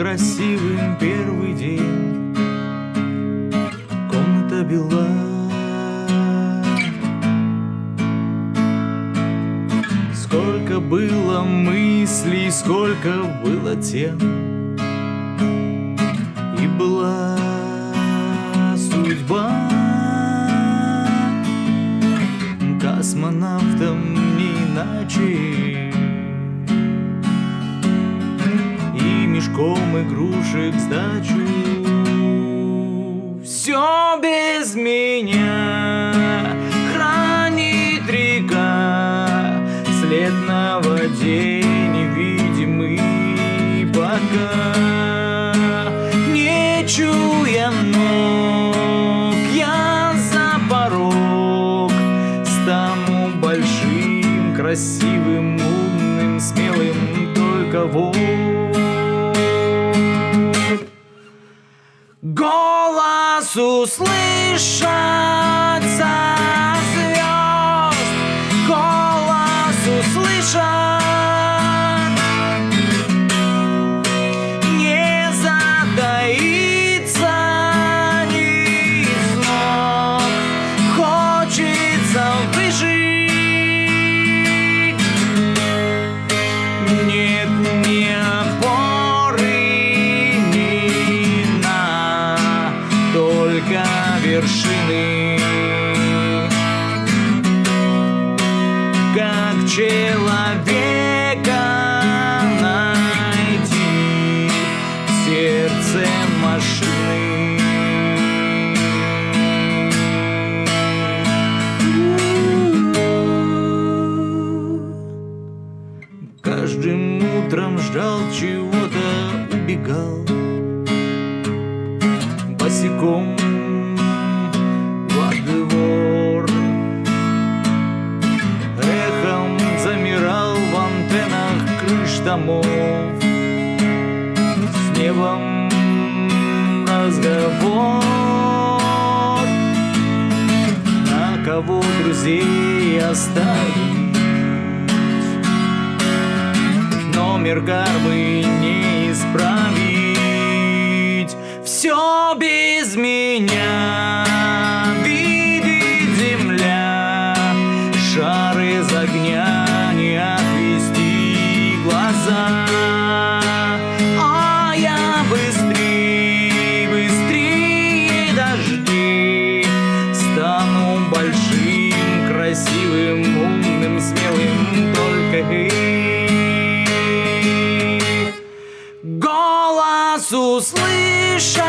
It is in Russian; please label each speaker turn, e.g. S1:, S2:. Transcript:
S1: помним первый день. Комната бела. Сколько было мыслей, сколько было тем. И была судьба Космонавтом не иначе Мешком игрушек сдачу. Все без меня хранит река. След на воде невидимый пока. Не чуя ног, я за порог. Стану большим, красивым, умным, смелым Только вот услышать вершины. Как человека найти в сердце машины? Каждым утром ждал чего-то, убегал. Босиком домов С небом разговор. На кого друзей оставить? Номер кармы не исправить. Все без меня глаза. А я быстрее, быстрее дожди Стану большим, красивым, умным, смелым Только эй Голос услышаться